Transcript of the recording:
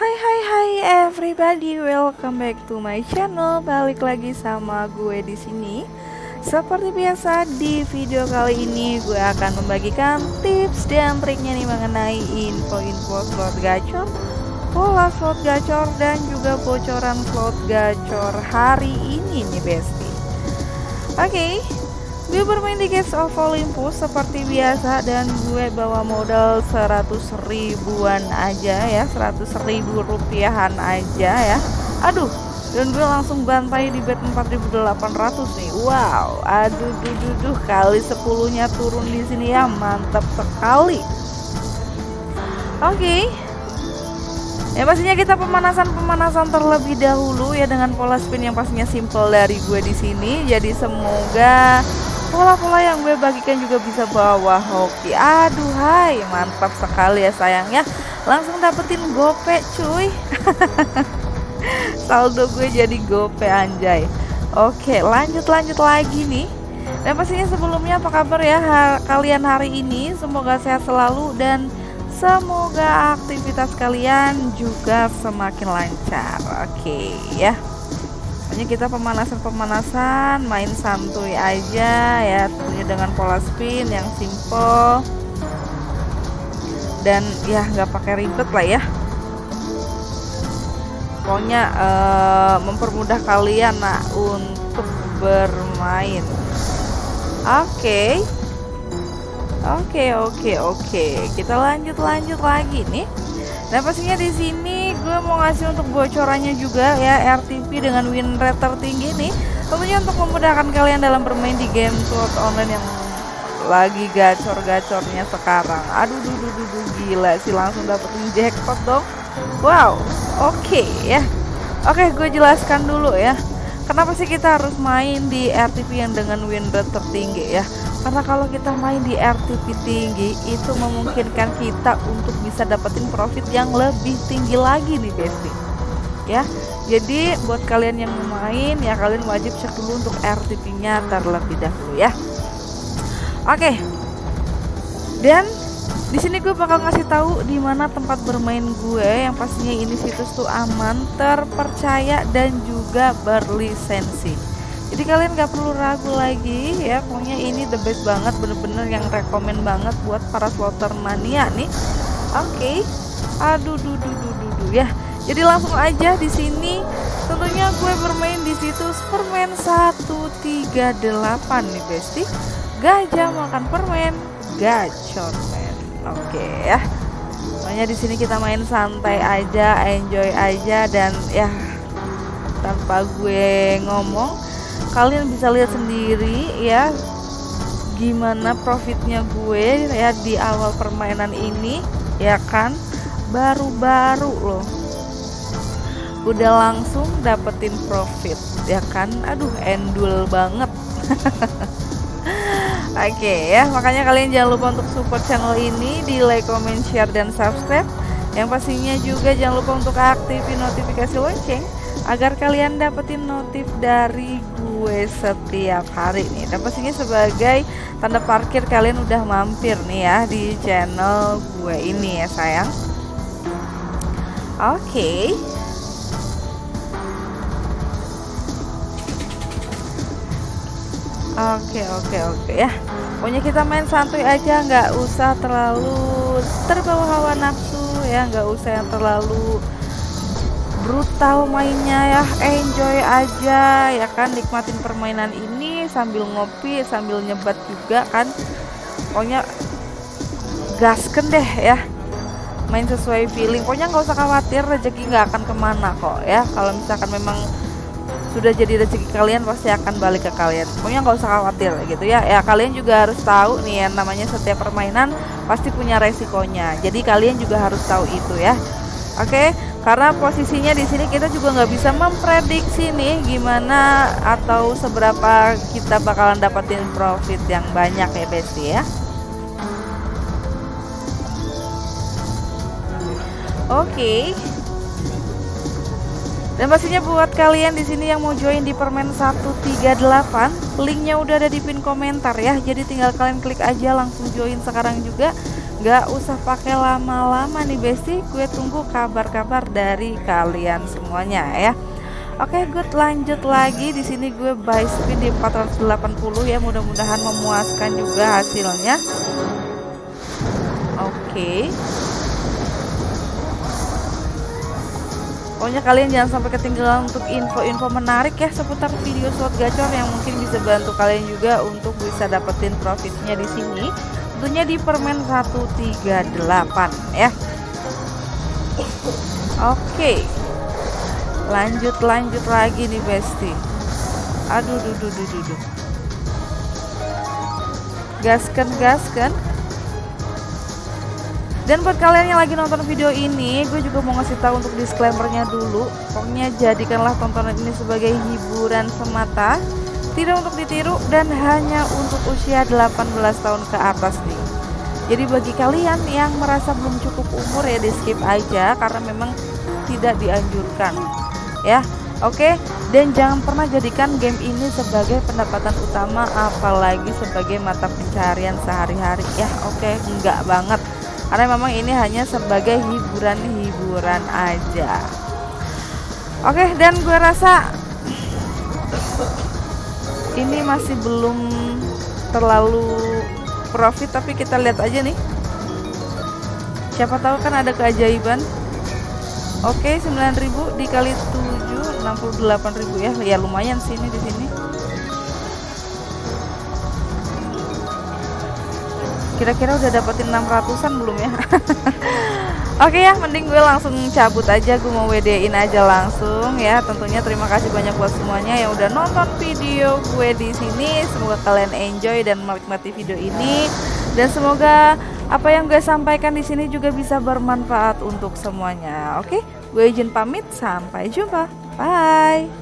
Hai hai hai everybody, welcome back to my channel. Balik lagi sama gue di sini. Seperti biasa di video kali ini gue akan membagikan tips dan triknya nih mengenai info-info slot gacor, pola slot gacor dan juga bocoran slot gacor hari ini nih besti. Oke, okay, Gue bermain di Gates of Olympus seperti biasa dan gue bawa modal 100 ribuan aja ya 100 ribu rupiahan aja ya Aduh dan gue langsung bantai di bet 4800 nih Wow aduh duh, duh, duh kali 10 nya turun di sini ya mantap sekali Oke okay. Ya pastinya kita pemanasan-pemanasan terlebih dahulu ya dengan pola spin yang pastinya simple dari gue di sini. Jadi semoga pola-pola yang gue bagikan juga bisa bawa hoki. Aduh hai mantap sekali ya sayangnya. Langsung dapetin gope cuy. Saldo gue jadi gope anjay. Oke lanjut lanjut lagi nih. Dan pastinya sebelumnya apa kabar ya ha kalian hari ini? Semoga sehat selalu dan semoga aktivitas kalian juga semakin lancar. Oke ya pokoknya kita pemanasan-pemanasan main santuy aja ya tentunya dengan pola spin yang simple. Dan ya nggak pakai ribet lah ya. Pokoknya uh, mempermudah kalian nah untuk bermain. Oke. Okay. oke okay, oke okay, oke. Kita lanjut lanjut lagi nih Nah pastinya di sini gue mau ngasih untuk bocorannya juga ya RTP dengan win rate tertinggi nih. Tentunya untuk memudahkan kalian dalam bermain di game slot online yang lagi gacor-gacornya sekarang. Aduh duh, duh, duh, duh gila sih langsung dapetin jackpot dong. Wow, oke okay, ya. Oke, okay, gue jelaskan dulu ya. Kenapa sih kita harus main di RTP yang dengan win rate tertinggi ya? Karena kalau kita main di RTP tinggi itu memungkinkan kita untuk bisa dapetin profit yang lebih tinggi lagi nih Besti. Ya jadi buat kalian yang main ya kalian wajib cek dulu untuk RTP nya terlebih dahulu ya. Oke. Dan di sini gue bakal ngasih tahu di mana tempat bermain gue yang pastinya ini situs tuh aman terpercaya dan juga berlisensi jadi kalian gak perlu ragu lagi ya pokoknya ini the best banget bener-bener yang rekomend banget buat para slotter mania nih. Oke. Okay. aduh duh duh duh duh, duh ya. Jadi langsung aja di sini. Tentunya gue bermain di situs permen 138 nih besti gajah makan permen gacor men. Oke okay, ya. Pokoknya di sini kita main santai aja enjoy aja dan ya tanpa gue ngomong kalian bisa lihat sendiri ya gimana profitnya gue ya di awal permainan ini ya kan? Baru-baru loh. Udah langsung dapetin profit ya kan? Aduh endul banget. Oke okay, ya, makanya kalian jangan lupa untuk support channel ini di like, comment, share, dan subscribe. Yang pastinya juga jangan lupa untuk aktifin notifikasi lonceng agar kalian dapetin notif dari gue setiap hari nih. Dan pastinya sebagai tanda parkir kalian udah mampir nih ya di channel gue ini ya sayang. Oke. Okay. Oke oke oke ya. Pokoknya kita main santuy aja nggak usah terlalu terbawa hawa nafsu ya nggak usah yang terlalu brutal mainnya ya. Enjoy aja ya kan? Nikmatin permainan ini sambil ngopi sambil nyebat juga kan? Pokoknya gasken deh ya. Main sesuai feeling. Pokoknya nggak usah khawatir rezeki nggak akan ke mana kok ya. Kalau misalkan memang sudah jadi rezeki kalian pasti akan balik ke kalian. Pokoknya nggak usah khawatir gitu ya. Ya kalian juga harus tahu nih ya namanya setiap permainan pasti punya resikonya. Jadi kalian juga harus tahu itu ya oke karena posisinya di sini kita juga nggak bisa memprediksi nih gimana atau seberapa kita bakalan dapetin profit yang banyak ya Besti ya. Oke. Dan pastinya buat kalian di sini yang mau join di permen 138 linknya udah ada di pin komentar ya. Jadi tinggal kalian klik aja langsung join sekarang juga Gak usah pakai lama-lama nih Besti. Gue tunggu kabar-kabar dari kalian semuanya ya. Oke good. Lanjut lagi. Di sini gue buy spin di 480 ya. Mudah-mudahan memuaskan juga hasilnya. Oke. Pokoknya kalian jangan sampai ketinggalan untuk info-info menarik ya seputar video slot gacor yang mungkin bisa bantu kalian juga untuk bisa dapetin profitnya di sini. Tentunya di permen 138 ya. Oke. Lanjut lanjut lagi nih Besti. Aduh duh duh duh duh. duh. Gaskan gaskan. Dan buat kalian yang lagi nonton video ini, gue juga mau ngasih tahu untuk disclaimernya dulu. Pokoknya jadikanlah tontonan ini sebagai hiburan semata, tidak untuk ditiru dan hanya untuk usia 18 tahun ke atas nih. Jadi bagi kalian yang merasa belum cukup umur ya di skip aja karena memang tidak dianjurkan. Ya, Oke, dan jangan pernah jadikan game ini sebagai pendapatan utama apalagi sebagai mata pencarian sehari-hari ya. Oke, enggak banget karena memang ini hanya sebagai hiburan-hiburan aja oke dan gue rasa ini masih belum terlalu profit tapi kita lihat aja nih. Siapa tahu kan ada keajaiban. Oke 9000 dikali 7 68000 ya. Ya lumayan sini di sini. Kira-kira udah dapetin 600an belum ya Oke ya, mending gue langsung cabut aja, gue mau WD-in aja langsung ya. Tentunya terima kasih banyak buat semuanya yang udah nonton video gue di sini. Semoga kalian enjoy dan menikmati video ini dan semoga apa yang gue sampaikan di sini juga bisa bermanfaat untuk semuanya. Oke, gue izin pamit, sampai jumpa. Bye.